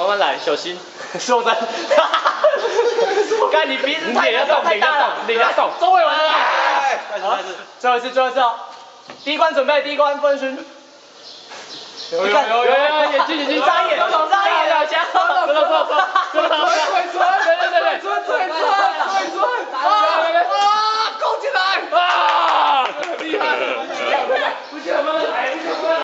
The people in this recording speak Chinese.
慢慢来，小心。说真，看你鼻子太大太大了，脸要动，终于完了。好，最后一次，最后一次哦。第一关准备，第一关分身。有有有有有，